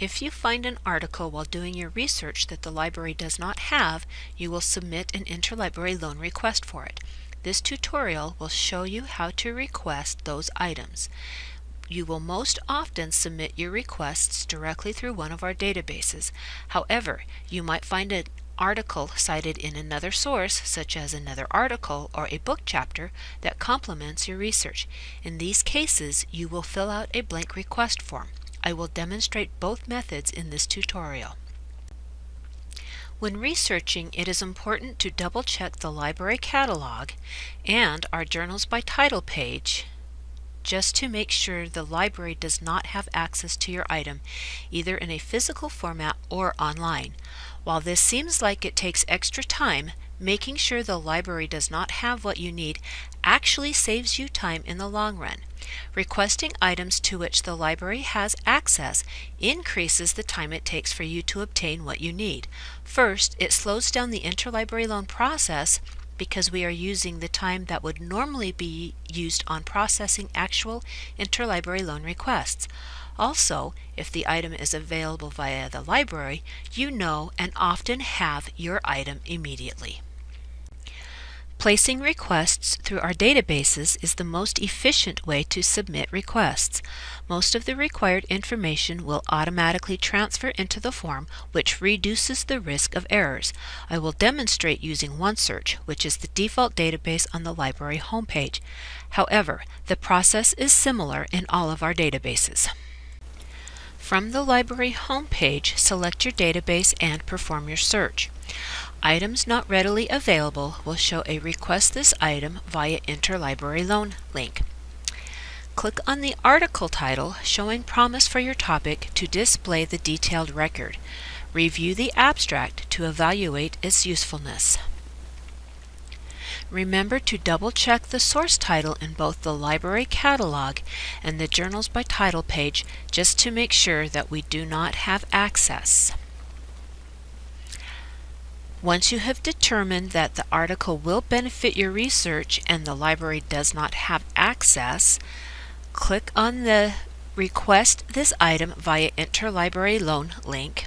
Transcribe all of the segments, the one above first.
If you find an article while doing your research that the library does not have, you will submit an interlibrary loan request for it. This tutorial will show you how to request those items. You will most often submit your requests directly through one of our databases. However, you might find an article cited in another source, such as another article or a book chapter, that complements your research. In these cases, you will fill out a blank request form. I will demonstrate both methods in this tutorial. When researching, it is important to double check the library catalog and our Journals by Title page just to make sure the library does not have access to your item either in a physical format or online. While this seems like it takes extra time, making sure the library does not have what you need actually saves you time in the long run. Requesting items to which the library has access increases the time it takes for you to obtain what you need. First, it slows down the interlibrary loan process because we are using the time that would normally be used on processing actual interlibrary loan requests. Also, if the item is available via the library, you know and often have your item immediately. Placing requests through our databases is the most efficient way to submit requests. Most of the required information will automatically transfer into the form, which reduces the risk of errors. I will demonstrate using OneSearch, which is the default database on the library homepage. However, the process is similar in all of our databases. From the library homepage, select your database and perform your search. Items not readily available will show a Request this item via Interlibrary Loan link. Click on the article title showing promise for your topic to display the detailed record. Review the abstract to evaluate its usefulness. Remember to double check the source title in both the library catalog and the Journals by Title page just to make sure that we do not have access. Once you have determined that the article will benefit your research and the library does not have access, click on the Request this item via Interlibrary Loan link.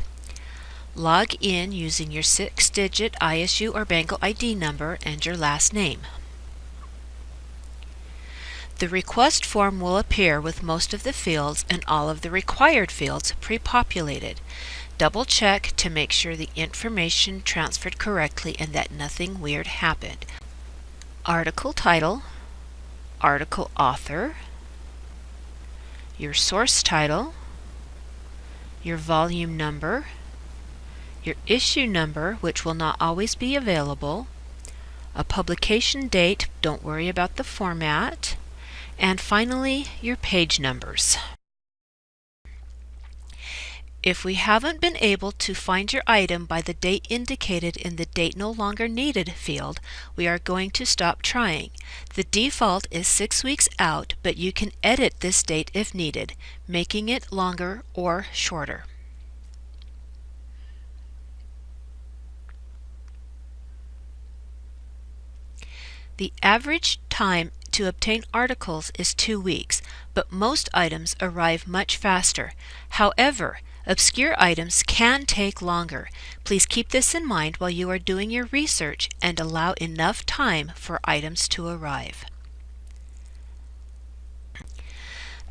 Log in using your six-digit ISU or Bengal ID number and your last name. The request form will appear with most of the fields and all of the required fields pre-populated. Double check to make sure the information transferred correctly and that nothing weird happened. Article title, article author, your source title, your volume number, your issue number, which will not always be available, a publication date, don't worry about the format, and finally your page numbers. If we haven't been able to find your item by the date indicated in the Date No Longer Needed field, we are going to stop trying. The default is six weeks out, but you can edit this date if needed, making it longer or shorter. The average time to obtain articles is two weeks, but most items arrive much faster. However, Obscure items can take longer. Please keep this in mind while you are doing your research and allow enough time for items to arrive.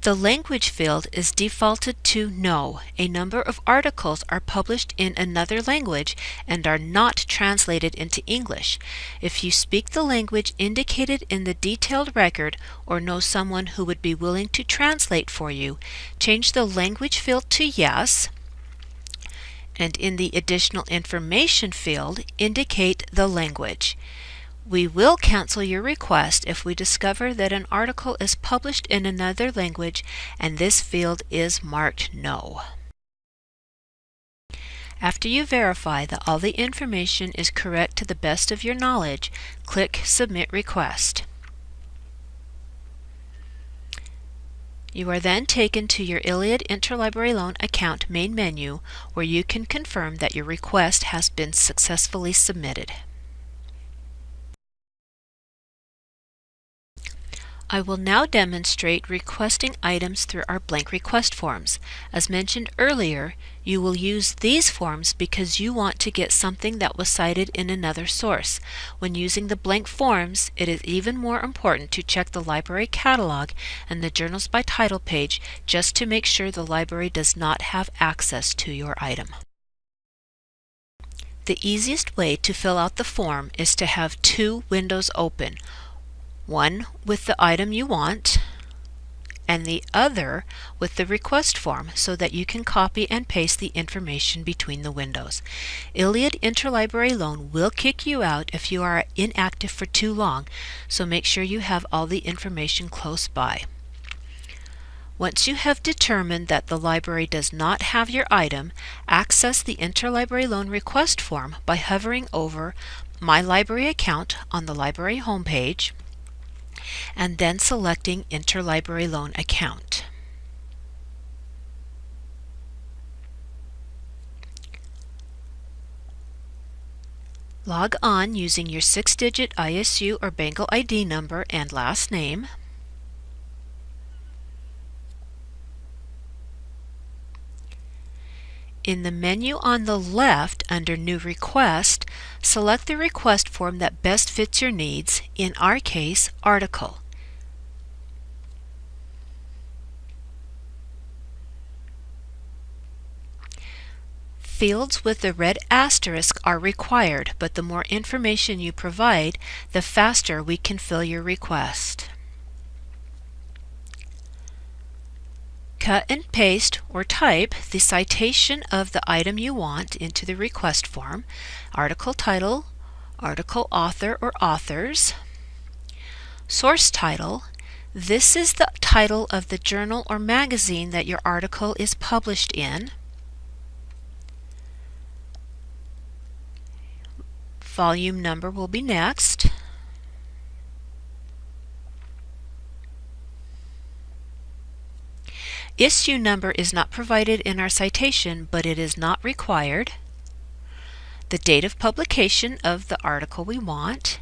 The language field is defaulted to No. A number of articles are published in another language and are not translated into English. If you speak the language indicated in the detailed record or know someone who would be willing to translate for you, change the language field to Yes and in the additional information field indicate the language. We will cancel your request if we discover that an article is published in another language and this field is marked No. After you verify that all the information is correct to the best of your knowledge, click Submit Request. You are then taken to your ILLiad Interlibrary Loan Account main menu where you can confirm that your request has been successfully submitted. I will now demonstrate requesting items through our blank request forms. As mentioned earlier, you will use these forms because you want to get something that was cited in another source. When using the blank forms, it is even more important to check the library catalog and the Journals by Title page just to make sure the library does not have access to your item. The easiest way to fill out the form is to have two windows open, one with the item you want and the other with the request form so that you can copy and paste the information between the windows. ILLiad Interlibrary Loan will kick you out if you are inactive for too long, so make sure you have all the information close by. Once you have determined that the library does not have your item, access the Interlibrary Loan Request form by hovering over My Library Account on the library homepage and then selecting Interlibrary Loan Account. Log on using your six-digit ISU or Bengal ID number and last name. In the menu on the left under New Request, select the request form that best fits your needs, in our case, Article. Fields with the red asterisk are required, but the more information you provide, the faster we can fill your request. Cut and paste or type the citation of the item you want into the request form, article title, article author or authors, source title, this is the title of the journal or magazine that your article is published in. Volume number will be next. Issue number is not provided in our citation, but it is not required. The date of publication of the article we want,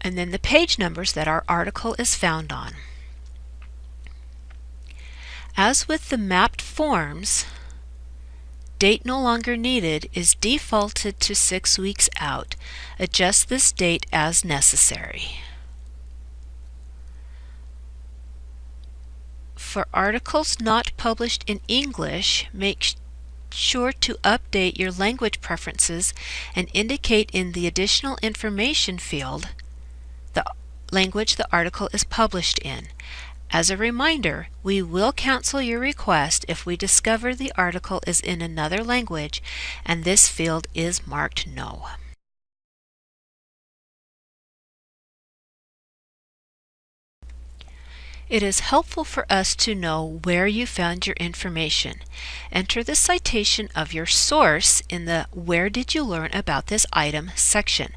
and then the page numbers that our article is found on. As with the mapped forms, date no longer needed is defaulted to six weeks out. Adjust this date as necessary. For articles not published in English, make sure to update your language preferences and indicate in the additional information field the language the article is published in. As a reminder, we will cancel your request if we discover the article is in another language and this field is marked no. It is helpful for us to know where you found your information. Enter the citation of your source in the Where Did You Learn About This Item section.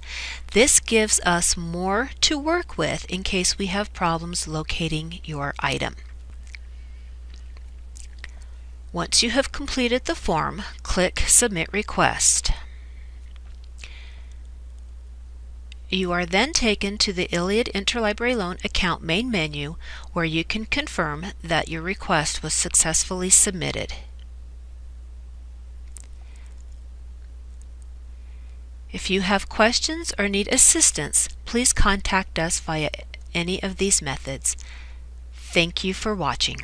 This gives us more to work with in case we have problems locating your item. Once you have completed the form, click Submit Request. You are then taken to the ILLiad Interlibrary Loan account main menu where you can confirm that your request was successfully submitted. If you have questions or need assistance, please contact us via any of these methods. Thank you for watching.